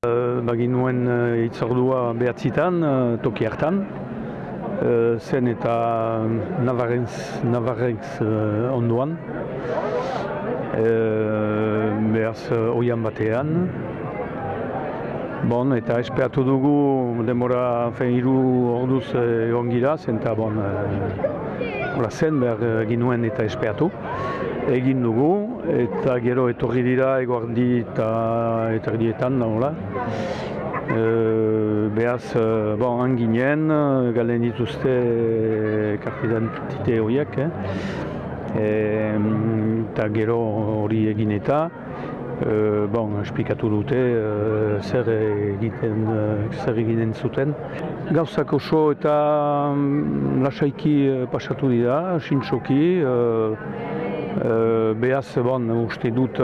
Bagin nuen uh, itzordua behatzitan, uh, toki hartan. Zen eta Navarrez uh, onduan. Uh, behaz oian batean. Bon, eta espeatu dugu demora fen hiru orduz egon gira, zen eta bon, uh, zen behar ginuen eta espeatu. Egin dugu, eta gero etorri dira eguardi eta eterdietan nola. E, behaz, bon, anginen, galen dituzte kartidantite horiek, eh? eta gero hori egin eta, e, bon, esplikatu dute e, zer egiten zer eginen zuten. Gauzak oso eta lasaiki pasatu dira, sintxoki, Uh, behaz, bon, uste dut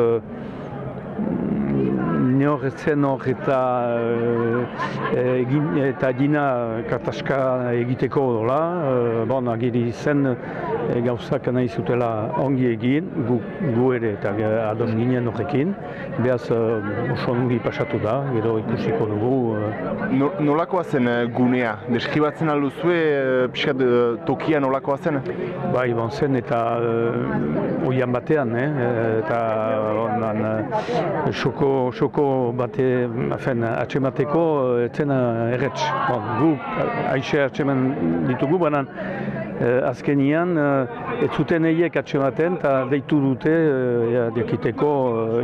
uh, neorretzen hor eta uh, egin, eta dina kataska egiteko dola, uh, bon, agiri zen e, gauzak nahi zutela ongi egin, gu, gu ere eta ados ginen horrekin, behaz uh, oso ongi pasatu da, gero ikusiko dugu. No, nolakoa zen gunea? Deskibatzen alduzue, pixkat tokia nolakoa zen? Bai, bon zen eta oian batean, eh? eta onan, uh, xoko, xoko bate, afen, atxemateko etzen uh, erretz. Bon, gu, aixe atxeman ditugu, banan, Uh, azkenian, uh, ez zuten eiek atxematen eta deitu dute uh, ja, diakiteko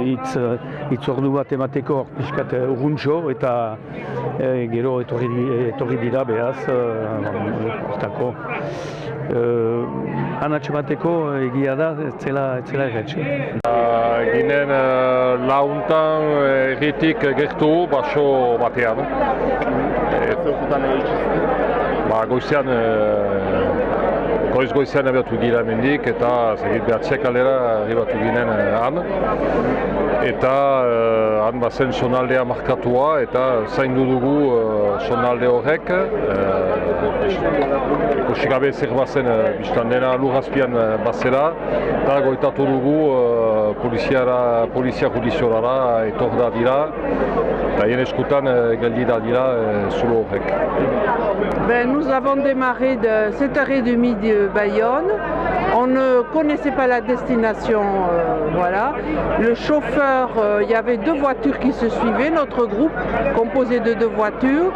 hitz uh, ordu bat emateko pixkat urruntxo eta uh, gero etorri, etorri dira behaz hortako. Uh, han atxemateko egia da ez zela, ez zela erretxe. Uh, ginen uh, launtan erritik gertu baso batean. Zerkutan Ba, goizean Goiz goizean abiatu gira mendik eta zegit behatziak alera arribatu ginen han. Eta uh, han bazen sonaldea markatua eta zaindu dugu sonalde horrek. Ikusi uh, gabe zer bazen uh, biztan dena lurrazpian uh, bazera. Eta goitatu dugu poliziara, polizia judiziolara etor da dira. Nous avons démarré de 7h30 de Bayonne. On ne connaissait pas la destination, euh, voilà. Le chauffeur, il euh, y avait deux voitures qui se suivaient, notre groupe composé de deux voitures.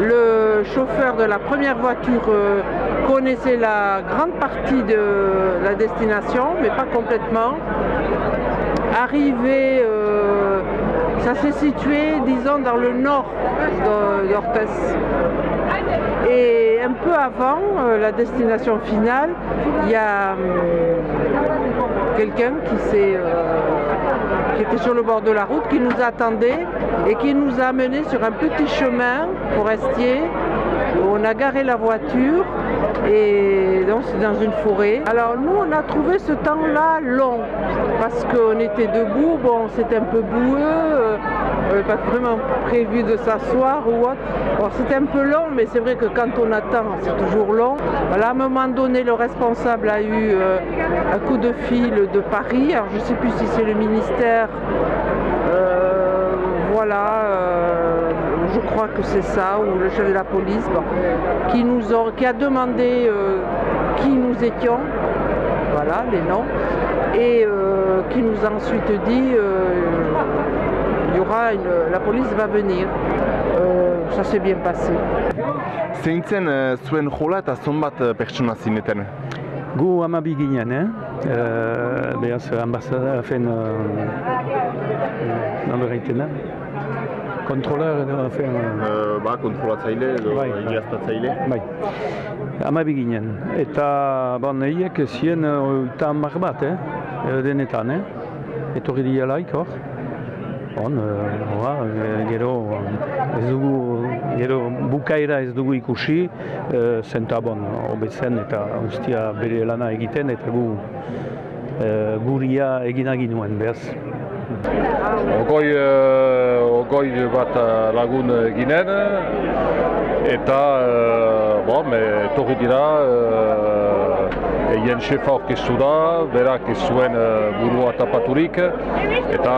Le chauffeur de la première voiture euh, connaissait la grande partie de la destination, mais pas complètement. Arrivé, ça s'est situé, disons, dans le nord d'Orthès. Et un peu avant euh, la destination finale, il y a euh, quelqu'un qui, euh, qui était sur le bord de la route, qui nous attendait et qui nous a amenés sur un petit chemin forestier. On a garé la voiture et donc c'est dans une forêt. Alors nous on a trouvé ce temps-là long parce qu'on était debout, bon c'était un peu boueux, on n'avait pas vraiment prévu de s'asseoir ou autre. Bon, c'était un peu long, mais c'est vrai que quand on attend, c'est toujours long. Voilà, à un moment donné, le responsable a eu euh, un coup de fil de Paris. Alors, je ne sais plus si c'est le ministère. Euh, voilà, euh, je crois que c'est ça, ou le chef de la police, bon, qui, nous ont, qui a demandé euh, qui nous étions. Voilà, les noms. Et euh, qui nous a ensuite dit il y aura une, la police va venir. Euh, ça s'est bien passé. Zeintzen zuen jola eta zonbat pertsona zineten? Gu amabi ginen, eh? Uh, Beaz, ambasada, fen... Uh, Kontroler edo, fen... Uh, ba, kontrolatzaile edo bai, iraztatzaile? Bai, amabi ginen. Eta, bon, eiek zien uh, eta hamar bat, eh? Denetan, eh? Etorri dialaik, hor? On, uh, gero, ez dugu, gero bukaera ez dugu ikusi, uh, zenta bon, obetzen eta ustia bere lana egiten eta gu uh, guria egina ginuen, behaz. Ogoi, uh, ogoi bat lagun ginen, eta uh, bon, etorri dira Eien xefa orkestu da, berak ez zuen burua tapaturik, eta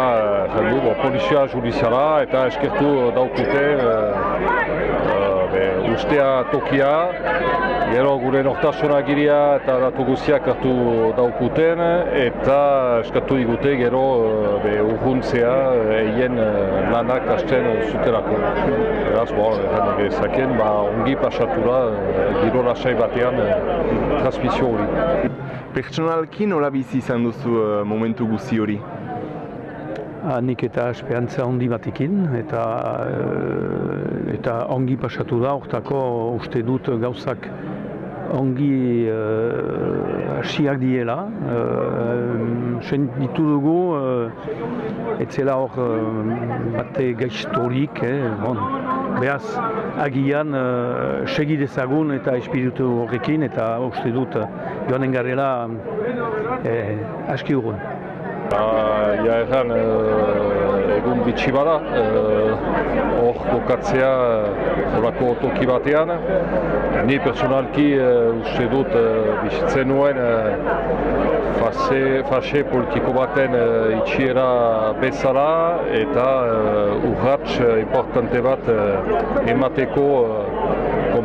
uh, du, bo, polizia judiziala eta eskertu daukute uh, ustea tokia, gero gure nortasuna giria eta datu guztiak hartu daukuten, eta eskatu digute gero be, urruntzea eien lanak hasten zuterako. Beraz, bo, ezaken, ba, ongi pasatu da, giro lasai batean transmisio hori. Pertsonalki nola bizi izan duzu momentu guzti hori? Nik eta esperantza handi batekin eta uh, eta ongi pasatu da, hortako uste dut gauzak ongi hasiak uh, diela. Uh, ditu dugu, uh, etzela hor bate gaiztorik, eh, bon. Beaz, agian uh, segi dezagun eta espiritu horrekin eta uste dut joanen garela eh, aski urgun. Uh, ja erran uh, egun bitxi bada, hor uh, kokatzea horako uh, toki batean. Ni personalki uh, uste dut uh, bizitzen nuen fase, fase politiko baten uh, itxiera bezala eta uh, urratx importante bat uh, emateko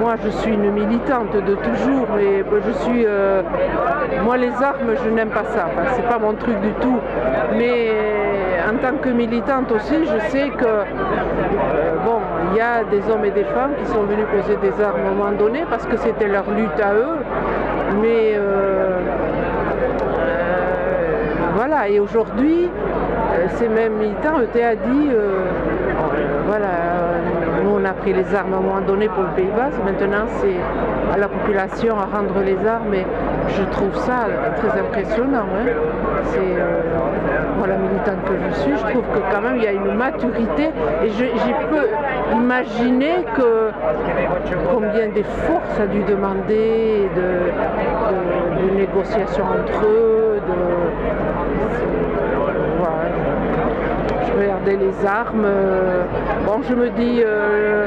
moi je suis une militante de toujours, mais je suis. Euh, moi les armes, je n'aime pas ça, enfin, c'est pas mon truc du tout. Mais en tant que militante aussi, je sais que euh, bon, il y a des hommes et des femmes qui sont venus poser des armes à un moment donné parce que c'était leur lutte à eux. Mais euh, voilà, et aujourd'hui, ces mêmes militants, ETA dit, voilà, nous on a pris les armes à un moment donné pour le Pays Bas, maintenant c'est à la population à rendre les armes et je trouve ça très impressionnant. Hein. C'est euh, la militante que je suis, je trouve que quand même il y a une maturité et j'ai peux imaginer que combien d'efforts ça a dû demander de, négociations entre eux, les armes. Bon, je me dis, euh,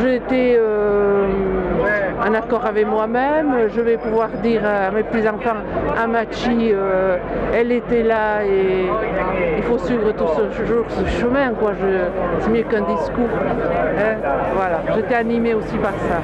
j'étais euh, en accord avec moi-même. Je vais pouvoir dire à mes petits-enfants, Amachi, euh, elle était là et il faut suivre tout ce, ce chemin. Quoi. C'est mieux qu'un discours. Hein voilà, j'étais animée aussi par ça.